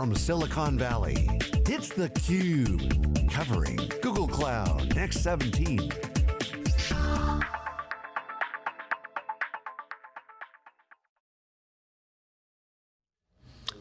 from Silicon Valley, it's theCUBE, covering Google Cloud Next 17.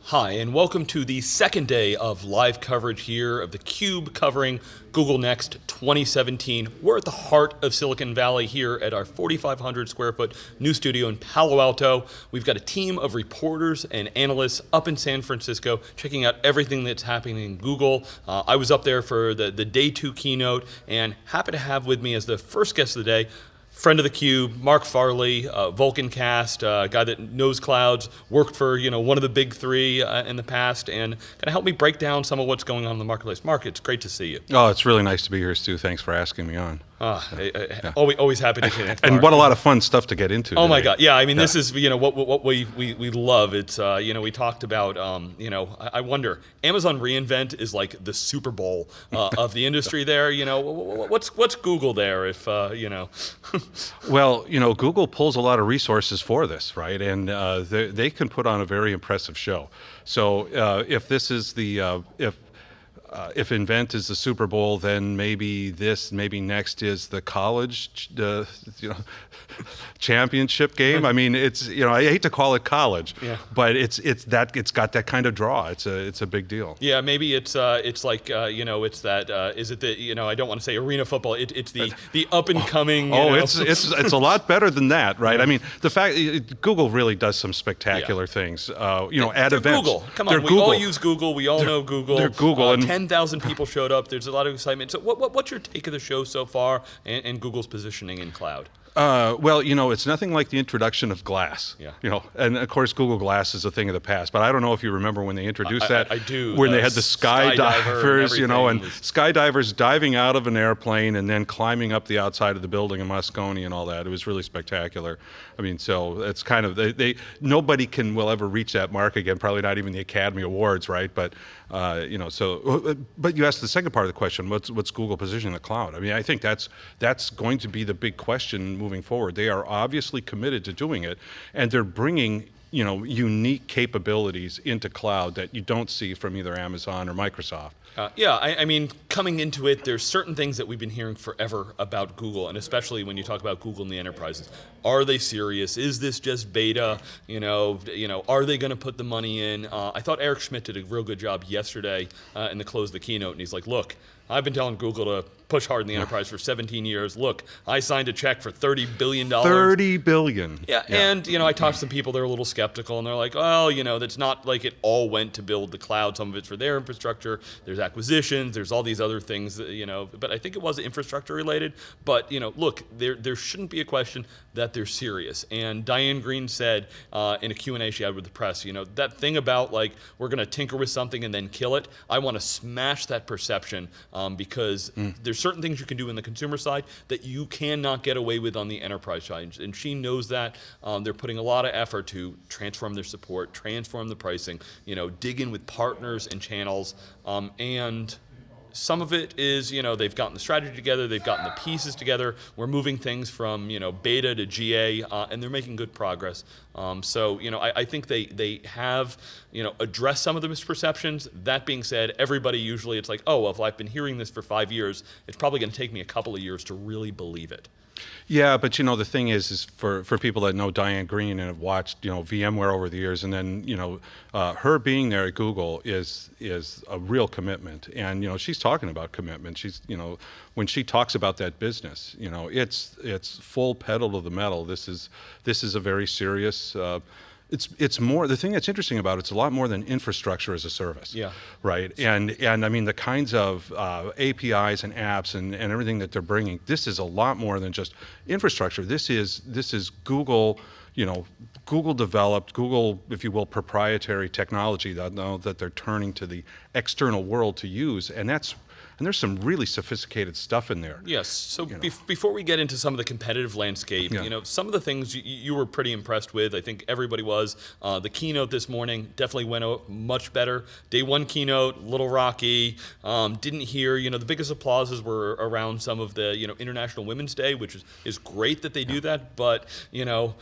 Hi, and welcome to the second day of live coverage here of the Cube covering Google Next 2017. We're at the heart of Silicon Valley here at our 4,500 square foot new studio in Palo Alto. We've got a team of reporters and analysts up in San Francisco checking out everything that's happening in Google. Uh, I was up there for the, the day two keynote and happy to have with me as the first guest of the day, friend of the cube, Mark Farley, uh, Vulcancast, uh, guy that knows clouds, worked for you know one of the big three uh, in the past, and kind of help me break down some of what's going on in the marketplace. Mark, it's great to see you. Oh, it's really nice to be here, Stu. Thanks for asking me on. Uh, yeah. always, always happy to connect. and what a lot of fun stuff to get into. Oh today. my God! Yeah, I mean, yeah. this is you know what what we we, we love. It's uh, you know we talked about um, you know I, I, wonder Amazon reInvent is like the Super Bowl uh, of the industry. There, you know what's what's Google there if uh, you know. well, you know Google pulls a lot of resources for this, right? And uh, they, they can put on a very impressive show. So uh, if this is the uh, if uh, if Invent is the Super Bowl, then maybe this, maybe next is the college, uh, you know, championship game. I mean, it's you know, I hate to call it college, yeah. but it's it's that it's got that kind of draw. It's a it's a big deal. Yeah, maybe it's uh, it's like uh, you know, it's that uh, is it the you know, I don't want to say arena football. It, it's the the up and coming. Oh, it's it's it's a lot better than that, right? I mean, the fact it, Google really does some spectacular yeah. things. Uh, you know, at their events. Google, come on, they're we Google. all use Google. We all they're, know Google. They're Google and 10,000 people showed up. There's a lot of excitement. So what, what, what's your take of the show so far and, and Google's positioning in cloud? Uh, well, you know, it's nothing like the introduction of Glass. Yeah. You know, and of course, Google Glass is a thing of the past. But I don't know if you remember when they introduced I, that. I, I do. When uh, they had the skydivers, you know, and skydivers diving out of an airplane and then climbing up the outside of the building in Moscone and all that. It was really spectacular. I mean, so it's kind of they, they nobody can will ever reach that mark again. Probably not even the Academy Awards, right? But uh, you know, so uh, but you asked the second part of the question. What's what's Google positioning the cloud? I mean, I think that's that's going to be the big question moving forward. They are obviously committed to doing it, and they're bringing you know unique capabilities into cloud that you don't see from either Amazon or Microsoft. Uh, yeah, I, I, mean, coming into it, there's certain things that we've been hearing forever about Google, and especially when you talk about Google and the enterprises. Are they serious? Is this just beta? You know, you know, are they going to put the money in? Uh, I thought Eric Schmidt did a real good job yesterday uh, in the close of the keynote, and he's like, look, I've been telling Google to push hard in the enterprise for 17 years. Look, I signed a check for 30 billion dollars. 30 billion. Yeah, yeah, and you know, I talked to some people. They're a little skeptical, and they're like, "Oh, you know, that's not like it all went to build the cloud. Some of it's for their infrastructure. There's acquisitions. There's all these other things, that, you know. But I think it was infrastructure related. But you know, look, there there shouldn't be a question that they're serious. And Diane Greene said uh, in a Q&A she had with the press, you know, that thing about like we're going to tinker with something and then kill it. I want to smash that perception um, because mm. there's certain things you can do in the consumer side that you cannot get away with on the enterprise side. And she knows that. Um, they're putting a lot of effort to transform their support, transform the pricing, you know, dig in with partners and channels, um, and some of it is, you know, they've gotten the strategy together, they've gotten the pieces together. We're moving things from, you know, beta to GA, uh, and they're making good progress. Um, so, you know, I, I, think they they have, you know, addressed some of the misperceptions. That being said, everybody usually it's like, oh, well, if I've been hearing this for five years, it's probably going to take me a couple of years to really believe it. Yeah, but you know the thing is, is for for people that know Diane Greene and have watched you know VMware over the years, and then you know uh, her being there at Google is is a real commitment, and you know she's talking about commitment. She's you know when she talks about that business, you know it's it's full pedal to the metal. This is this is a very serious. Uh, it's it's more the thing that's interesting about it, it's a lot more than infrastructure as a service. Yeah. Right. And and I mean the kinds of uh, APIs and apps and, and everything that they're bringing. This is a lot more than just infrastructure. This is this is Google. You know, Google developed, Google, if you will, proprietary technology that, that they're turning to the external world to use, and that's and there's some really sophisticated stuff in there. Yes. So you know. be before we get into some of the competitive landscape, yeah. you know, some of the things you, you, were pretty impressed with. I think everybody was. Uh, the keynote this morning definitely went out much better. Day one keynote, little rocky. Um, didn't hear. You know, the biggest applauses were around some of the you know International Women's Day, which is is great that they do that. But you know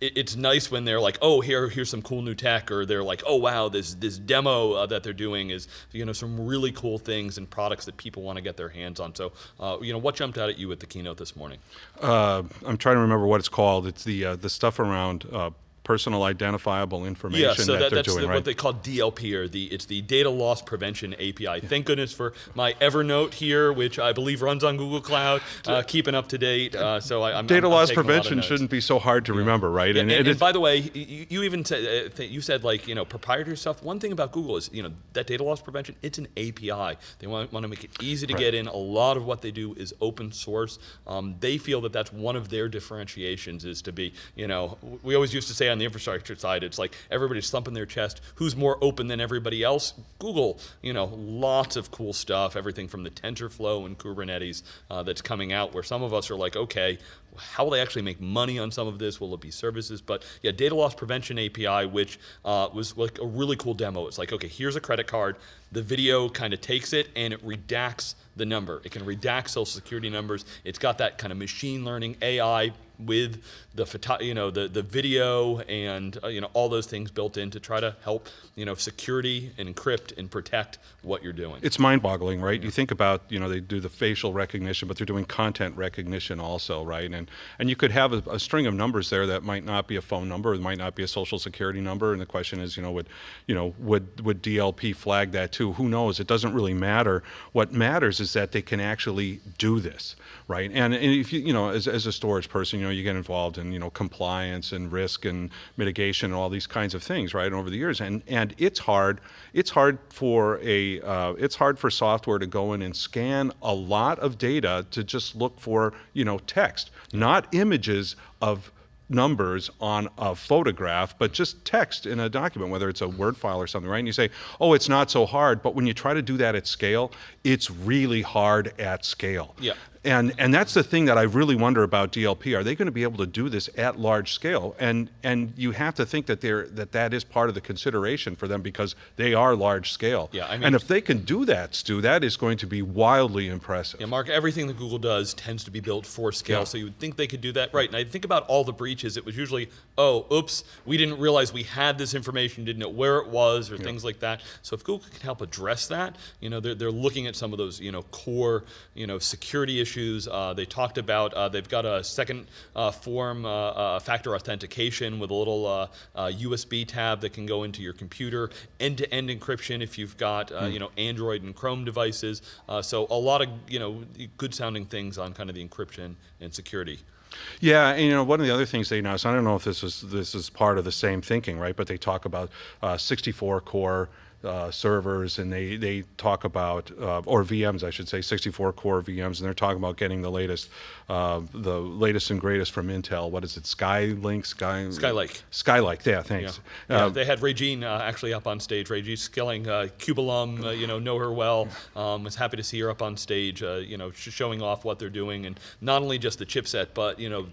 it's nice when they're like, oh, here, here's some cool new tech, or they're like, oh, wow, this this demo uh, that they're doing is, you know, some really cool things and products that people want to get their hands on. So, uh, you know, what jumped out at you at the keynote this morning? Uh, I'm trying to remember what it's called. It's the uh, the stuff around uh, personal identifiable information yeah, so that, that they're that's doing, the, right? what they call DLP, or the it's the Data Loss Prevention API. Thank goodness for my Evernote here, which I believe runs on Google Cloud, uh, keeping up to date. Uh, so I, am data I'm, loss I'm prevention shouldn't be so hard to yeah. remember, right? Yeah, and, and, and by the way, you, you even said uh, you said like you know proprietary stuff. One thing about Google is you know that data loss prevention. It's an API. They want, want to make it easy to right. get in. A lot of what they do is open source. Um, they feel that that's one of their differentiations is to be you know we always used to say on the infrastructure side. It's like everybody's thumping their chest. Who's more open than everybody else? Google. You know, lots of cool stuff. Everything from the TensorFlow and Kubernetes uh, that's coming out. Where some of us are like, okay, how will they actually make money on some of this? Will it be services? But yeah, data loss prevention API, which uh, was like a really cool demo. It's like, okay, here's a credit card. The video kind of takes it and it redacts the number. It can redact social security numbers. It's got that kind of machine learning AI with the photo, you know the the video and uh, you know all those things built in to try to help you know security and encrypt and protect what you're doing. It's mind-boggling, right? You think about you know they do the facial recognition, but they're doing content recognition also, right? And and you could have a, a string of numbers there that might not be a phone number, it might not be a social security number, and the question is, you know, would you know would would DLP flag that too? Who knows? It doesn't really matter. What matters is that they can actually do this, right? And, and if you you know as as a storage person, you know you get involved in you know compliance and risk and mitigation and all these kinds of things, right? Over the years, and and it's hard. It's hard for a uh, it's hard for software to go in and scan a lot of data to just look for you know text, not images of numbers on a photograph, but just text in a document, whether it's a Word file or something, right? And you say, oh, it's not so hard, but when you try to do that at scale, it's really hard at scale. Yeah. And, and that's the thing that I really wonder about DLP. Are they going to be able to do this at large scale? And, and you have to think that, they're, that that is part of the consideration for them because they are large scale. Yeah, I mean, and if they can do that, Stu, that is going to be wildly impressive. Yeah, Mark, everything that Google does tends to be built for scale, yeah. so you would think they could do that. Right, and I think about all the breaches, it was usually, oh, oops, we didn't realize we had this information, didn't know where it was, or yeah. things like that. So if Google can help address that, you know, they're, they're looking at some of those, you know, core, you know, security issues, uh, they talked about uh, they've got a second uh, form uh, factor authentication with a little USB tab that can go into your computer, end-to-end -end encryption if you've got mm. you know Android and Chrome devices. so a lot of you know good sounding things on kind of the encryption and security. Yeah, and you know one of the other things they announced. I don't know if this is this is part of the same thinking, right? But they talk about uh, 64 core uh, servers, and they they talk about uh, or VMs, I should say, 64 core VMs, and they're talking about getting the latest, uh, the latest and greatest from Intel. What is it? Skylink, Sky Skylake. Skylake. Yeah, thanks. Yeah, yeah uh, they had Raejeanne uh, actually up on stage. Raejeanne Skillern, uh, Cube alum, you know, know her well. Um, was happy to see her up on stage, you know, showing off what they're doing, and not only just the chipset, but you know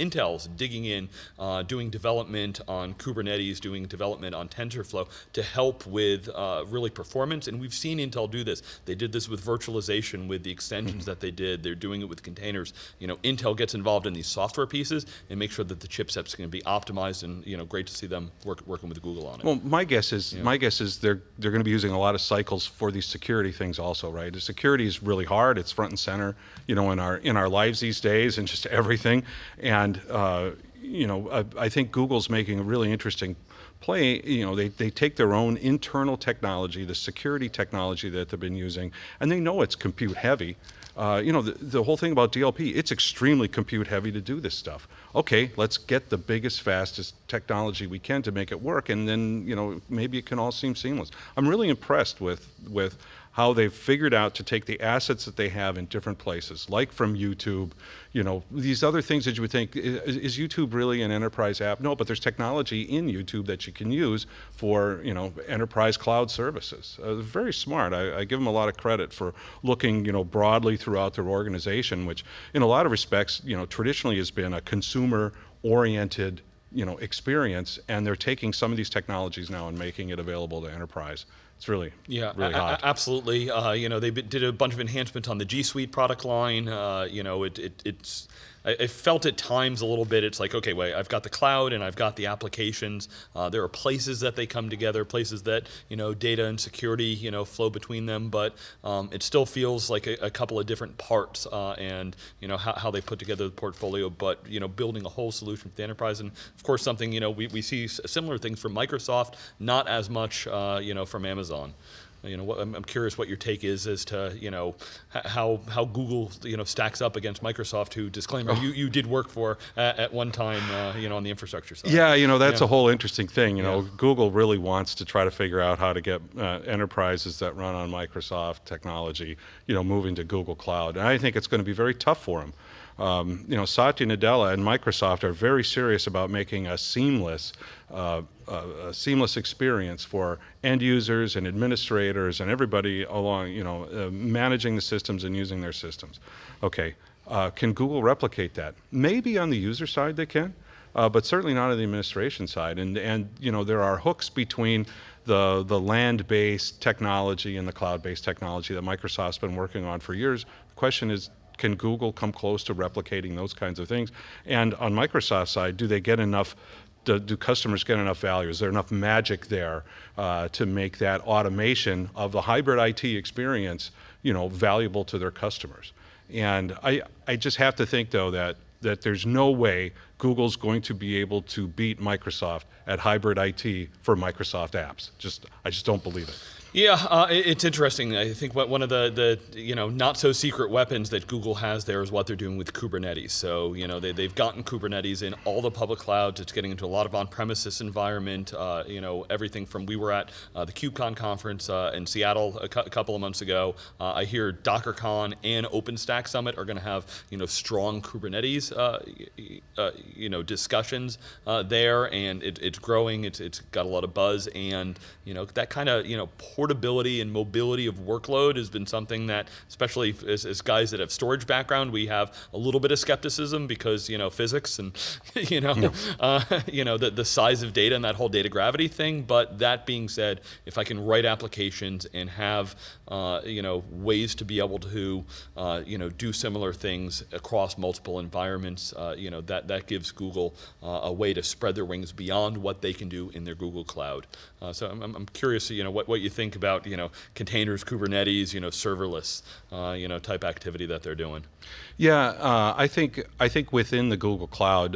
Intel's digging in, uh, doing development on Kubernetes, doing development on TensorFlow to help with uh, really performance. And we've seen Intel do this. They did this with virtualization with the extensions mm -hmm. that they did. They're doing it with containers. You know, Intel gets involved in these software pieces and make sure that the chipset's going to be optimized. And you know, great to see them work, working with Google on it. Well, my guess is yeah. my guess is they're they're going to be using a lot of cycles for these security things also, right? The security is really hard. It's front and center, you know, in our in our lives these days and just everything. And and uh, you know, I, I, think Google's making a really interesting play. You know, they, they take their own internal technology, the security technology that they've been using, and they know it's compute heavy. Uh, you know, the, the whole thing about DLP, it's extremely compute heavy to do this stuff. Okay, let's get the biggest, fastest technology we can to make it work, and then, you know, maybe it can all seem seamless. I'm really impressed with, with how they've figured out to take the assets that they have in different places, like from YouTube, you know, these other things that you would think, is, is, YouTube really an enterprise app? No, but there's technology in YouTube that you can use for, you know, enterprise cloud services. Uh, very smart. I, I, give them a lot of credit for looking, you know, broadly throughout their organization, which in a lot of respects, you know, traditionally has been a consumer-oriented you know, experience, and they're taking some of these technologies now and making it available to enterprise. It's really, yeah, really hot. absolutely. Uh, you know, they did a bunch of enhancements on the G Suite product line. Uh, you know, it, it, it's I, I, felt at times a little bit. It's like, okay, wait, I've got the cloud and I've got the applications. Uh, there are places that they come together, places that you know data and security you know flow between them, but um, it still feels like a, a couple of different parts uh, and you know how, how they put together the portfolio. But you know, building a whole solution for the enterprise, and of course, something you know we, we see similar things from Microsoft, not as much uh, you know from Amazon. You know, what, I'm, I'm, curious what your take is as to you know how how Google you know stacks up against Microsoft, who disclaimer oh. you, you did work for at, at one time uh, you know on the infrastructure side. Yeah, you know that's yeah. a whole interesting thing. You know, Google really wants to try to figure out how to get uh, enterprises that run on Microsoft technology, you know, moving to Google Cloud, and I think it's going to be very tough for them. Um, you know, Satya Nadella and Microsoft are very serious about making a seamless, uh, a seamless experience for end users and administrators and everybody along, you know, uh, managing the systems and using their systems. Okay, uh, can Google replicate that? Maybe on the user side they can, uh, but certainly not on the administration side. And, and you know, there are hooks between the, the land-based technology and the cloud-based technology that Microsoft's been working on for years. The question is, can Google come close to replicating those kinds of things? And on Microsoft's side, do they get enough do, do, customers get enough value? Is there enough magic there uh, to make that automation of the hybrid IT experience, you know, valuable to their customers? And I, I just have to think though that that there's no way Google's going to be able to beat Microsoft at hybrid IT for Microsoft apps. Just I just don't believe it. Yeah, uh, it's interesting. I think one of the, the you know not so secret weapons that Google has there is what they're doing with Kubernetes. So you know they they've gotten Kubernetes in all the public clouds. It's getting into a lot of on-premises environment. Uh, you know everything from we were at uh, the KubeCon conference uh, in Seattle a, cu couple of months ago. Uh, I hear DockerCon and OpenStack Summit are going to have you know strong Kubernetes uh, you know discussions there, and it, it's growing. It's it's got a lot of buzz, and you know that kind of you know portability and mobility of workload has been something that, especially as, as, guys that have storage background, we have a little bit of skepticism because you know physics and you know yeah. uh, you know the the size of data and that whole data gravity thing. But that being said, if I can write applications and have uh, you know ways to be able to uh, you know do similar things across multiple environments, uh, you know that that gives Google uh, a way to spread their wings beyond what they can do in their Google Cloud. Uh, so I'm, I'm curious, you know, what, what you think about, you know, containers, Kubernetes, you know, serverless, uh, you know, type activity that they're doing. Yeah, I think I think within the Google Cloud,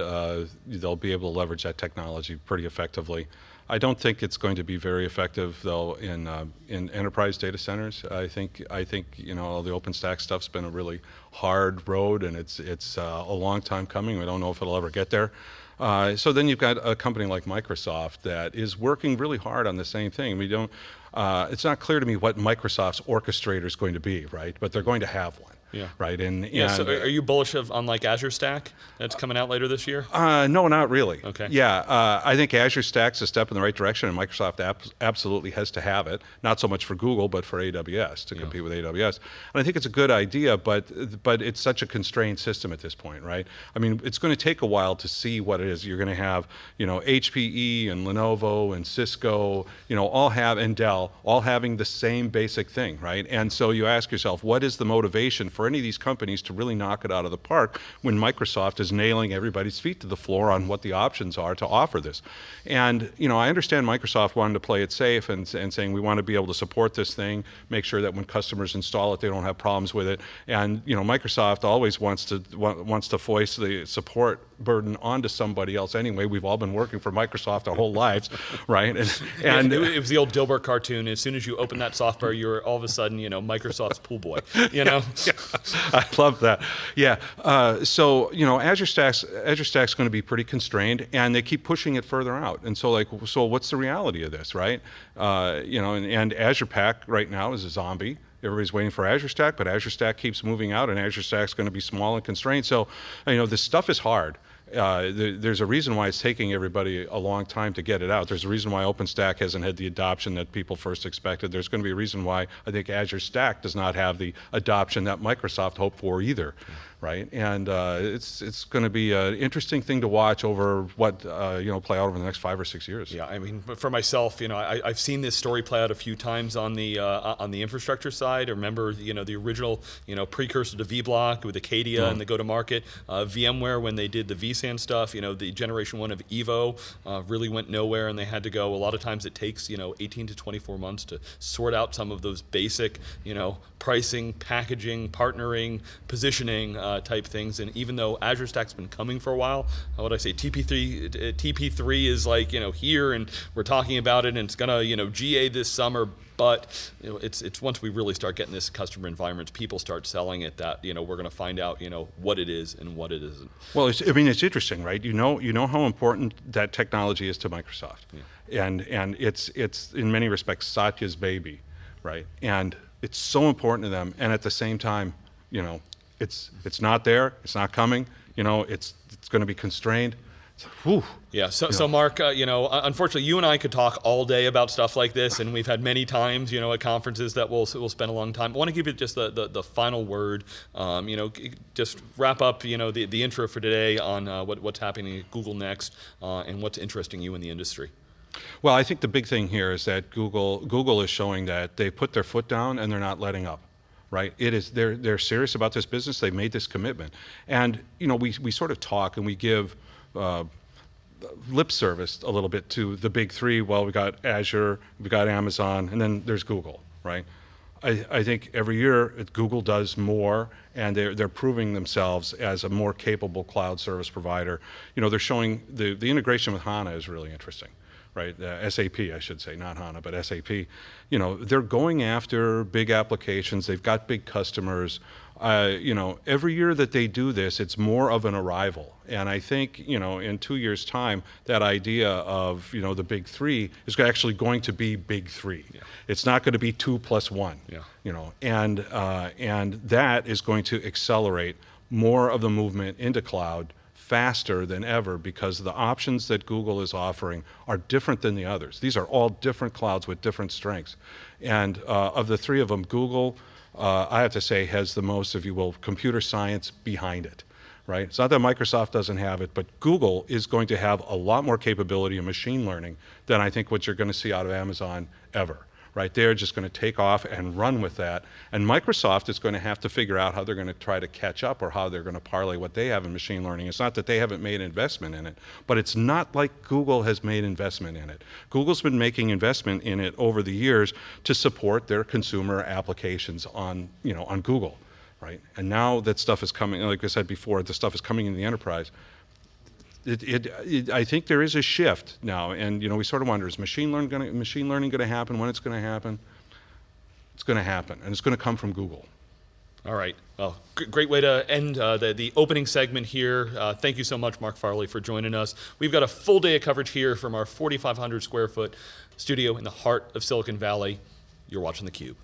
they'll be able to leverage that technology pretty effectively. I don't think it's going to be very effective though in uh, in enterprise data centers. I think I think you know all the OpenStack stuff's been a really hard road, and it's it's uh, a long time coming. We don't know if it'll ever get there. Uh, so then you've got a company like Microsoft that is working really hard on the same thing. We don't, uh, it's not clear to me what Microsoft's orchestrator is going to be, right? But they're going to have one. Yeah. Right. And yeah. And, so are you bullish of on like Azure Stack that's coming out later this year? Uh, no, not really. Okay. Yeah. Uh, I think Azure Stack's a step in the right direction, and Microsoft absolutely has to have it. Not so much for Google, but for AWS to yeah. compete with AWS. And I think it's a good idea, but but it's such a constrained system at this point, right? I mean, it's going to take a while to see what it is. You're going to have, you know, HPE and Lenovo and Cisco, you know, all have and Dell all having the same basic thing, right? And so you ask yourself, what is the motivation for for any of these companies to really knock it out of the park when Microsoft is nailing everybody's feet to the floor on what the options are to offer this. And you know, I understand Microsoft wanted to play it safe and, and saying we want to be able to support this thing, make sure that when customers install it, they don't have problems with it. And you know, Microsoft always wants to wants to foist the support burden onto somebody else anyway. We've all been working for Microsoft our whole lives, right? And, and it, it, was the old Dilbert cartoon. As soon as you open that software, you're all of a sudden, you know, Microsoft's pool boy. You know. Yeah, I love that. Yeah. Uh, so you know, Azure Stack's Azure Stack's going to be pretty constrained, and they keep pushing it further out. And so, like, so what's the reality of this, right? Uh, you know, and, and Azure Pack right now is a zombie. Everybody's waiting for Azure Stack, but Azure Stack keeps moving out, and Azure Stack's going to be small and constrained. So, you know, this stuff is hard. Uh, there's a reason why it's taking everybody a long time to get it out. There's a reason why OpenStack hasn't had the adoption that people first expected. There's going to be a reason why I think Azure Stack does not have the adoption that Microsoft hoped for either right? And uh, it's it's going to be an interesting thing to watch over what uh, you know play out over the next five or six years. Yeah, I mean, for myself, you know, I, have seen this story play out a few times on the uh, on the infrastructure side. I remember, you know, the original you know precursor to vBlock with Acadia mm. and the go-to-market uh, VMware when they did the vSAN stuff. You know, the generation one of Evo uh, really went nowhere, and they had to go. A lot of times, it takes you know 18 to 24 months to sort out some of those basic you know pricing, packaging, partnering, positioning uh, type things. And even though Azure Stack's been coming for a while, uh, what I say, TP3, uh, TP3 is like you know here, and we're talking about it, and it's gonna you know GA this summer. But you know, it's it's once we really start getting this customer environment, people start selling it. That you know we're going to find out you know what it is and what it isn't. Well, I mean it's interesting, right? You know you know how important that technology is to Microsoft, yeah. and and it's it's in many respects Satya's baby, right? And it's so important to them, and at the same time, you know, it's it's not there, it's not coming. You know, it's it's going to be constrained. Whew. Yeah. So, so Mark, uh, you know, unfortunately, you and I could talk all day about stuff like this, and we've had many times, you know, at conferences that we'll we'll spend a long time. I want to give you just the the, the final word. Um, you know, just wrap up, you know, the the intro for today on uh, what what's happening at Google Next uh, and what's interesting you in the industry. Well, I think the big thing here is that Google Google is showing that they put their foot down and they're not letting up. Right? It is they're they're serious about this business. They've made this commitment, and you know we we sort of talk and we give. Uh, lip service a little bit to the big three. Well, we got Azure, we got Amazon, and then there's Google, right? I, I, think every year Google does more, and they're they're proving themselves as a more capable cloud service provider. You know, they're showing the the integration with HANA is really interesting right? Uh, SAP, I should say, not HANA, but SAP. You know, they're going after big applications. They've got big customers. Uh, you know, every year that they do this, it's more of an arrival. And I think, you know, in two years' time, that idea of, you know, the big three is actually going to be big three. Yeah. It's not going to be two plus one. Yeah. You know, and uh, and that is going to accelerate more of the movement into cloud faster than ever because the options that Google is offering are different than the others. These are all different clouds with different strengths. And uh, of the three of them, Google, uh, I have to say, has the most, if you will, computer science behind it. Right? It's not that Microsoft doesn't have it, but Google is going to have a lot more capability in machine learning than I think what you're going to see out of Amazon ever right? They're just going to take off and run with that. And Microsoft is going to have to figure out how they're going to try to catch up or how they're going to parlay what they have in machine learning. It's not that they haven't made investment in it, but it's not like Google has made investment in it. Google's been making investment in it over the years to support their consumer applications on, you know, on Google. Right? And now that stuff is coming, like I said before, the stuff is coming in the enterprise it, it, it, I think there is a shift now, and you know we sort of wonder: is machine learning going to machine learning going to happen? When it's going to happen? It's going to happen, and it's going to come from Google. All right. Well, great way to end uh, the, the opening segment here. Uh, thank you so much, Mark Farley, for joining us. We've got a full day of coverage here from our 4,500 square foot studio in the heart of Silicon Valley. You're watching theCUBE.